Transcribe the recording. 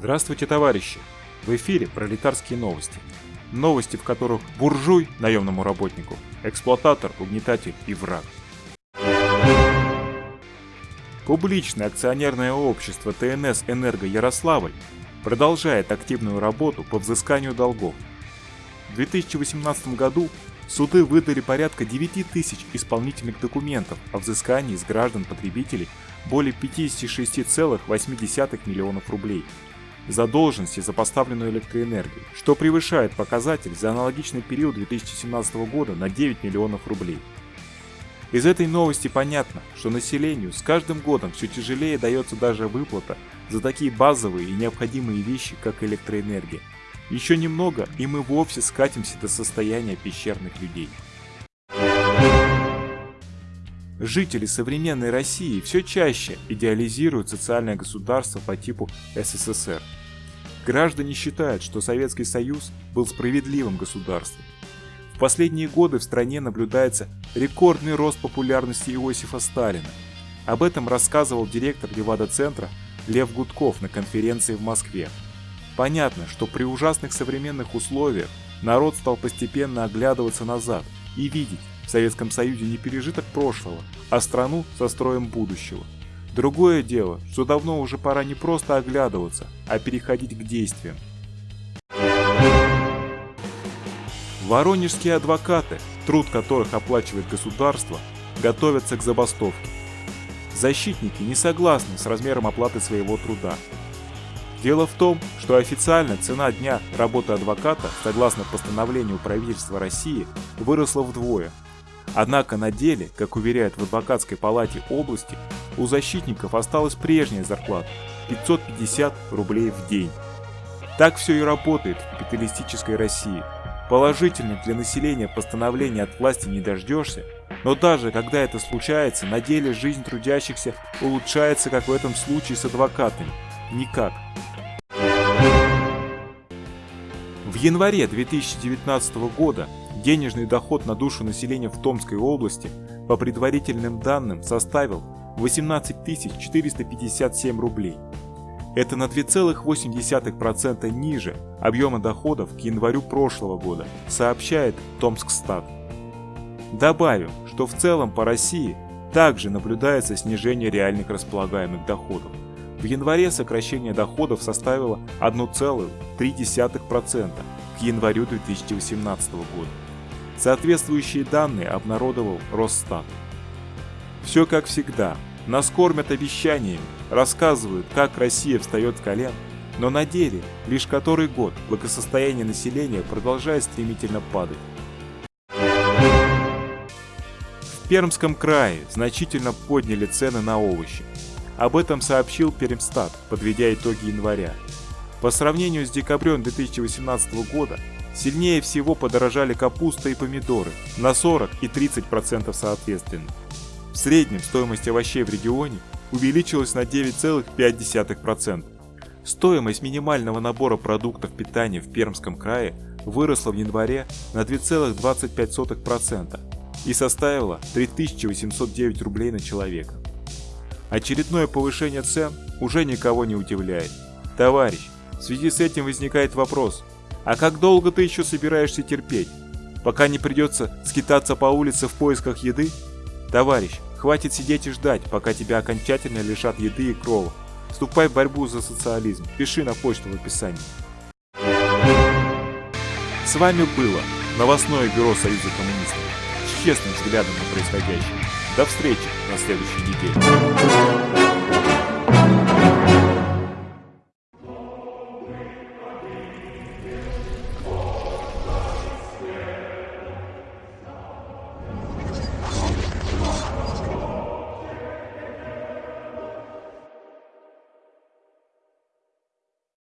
Здравствуйте, товарищи! В эфире пролетарские новости. Новости, в которых буржуй наемному работнику, эксплуататор, угнетатель и враг. Публичное акционерное общество ТНС «Энерго Ярославль» продолжает активную работу по взысканию долгов. В 2018 году суды выдали порядка 9 тысяч исполнительных документов о взыскании с граждан-потребителей более 56,8 миллионов рублей задолженности за поставленную электроэнергию, что превышает показатель за аналогичный период 2017 года на 9 миллионов рублей. Из этой новости понятно, что населению с каждым годом все тяжелее дается даже выплата за такие базовые и необходимые вещи, как электроэнергия. Еще немного, и мы вовсе скатимся до состояния пещерных людей. Жители современной России все чаще идеализируют социальное государство по типу СССР. Граждане считают, что Советский Союз был справедливым государством. В последние годы в стране наблюдается рекордный рост популярности Иосифа Сталина. Об этом рассказывал директор Левада-центра Лев Гудков на конференции в Москве. Понятно, что при ужасных современных условиях народ стал постепенно оглядываться назад и видеть, в Советском Союзе не пережиток прошлого, а страну со строем будущего. Другое дело, что давно уже пора не просто оглядываться, а переходить к действиям. Воронежские адвокаты, труд которых оплачивает государство, готовятся к забастовке. Защитники не согласны с размером оплаты своего труда. Дело в том, что официально цена дня работы адвоката, согласно постановлению правительства России, выросла вдвое – Однако на деле, как уверяют в адвокатской палате области, у защитников осталась прежняя зарплата – 550 рублей в день. Так все и работает в капиталистической России. Положительных для населения постановления от власти не дождешься, но даже когда это случается, на деле жизнь трудящихся улучшается, как в этом случае с адвокатами. Никак. Январе 2019 года Денежный доход на душу населения в Томской области по предварительным данным составил 18 457 рублей. Это на 2,8% ниже объема доходов к январю прошлого года, сообщает Томскстат. Добавим, что в целом по России также наблюдается снижение реальных располагаемых доходов. В январе сокращение доходов составило 1,3% к январю 2018 года. Соответствующие данные обнародовал Росстат. Все как всегда. Нас кормят обещаниями, рассказывают, как Россия встает с колен, но на деле лишь который год благосостояние населения продолжает стремительно падать. В Пермском крае значительно подняли цены на овощи. Об этом сообщил Пермстат, подведя итоги января. По сравнению с декабрем 2018 года Сильнее всего подорожали капуста и помидоры на 40 и 30% соответственно. В среднем стоимость овощей в регионе увеличилась на 9,5%. Стоимость минимального набора продуктов питания в Пермском крае выросла в январе на 2,25% и составила 3809 рублей на человека. Очередное повышение цен уже никого не удивляет. Товарищ, в связи с этим возникает вопрос, а как долго ты еще собираешься терпеть? Пока не придется скитаться по улице в поисках еды? Товарищ, хватит сидеть и ждать, пока тебя окончательно лишат еды и крова. Вступай в борьбу за социализм. Пиши на почту в описании. С вами было новостное бюро Союза коммунистов с честным взглядом на происходящее. До встречи на следующей неделе.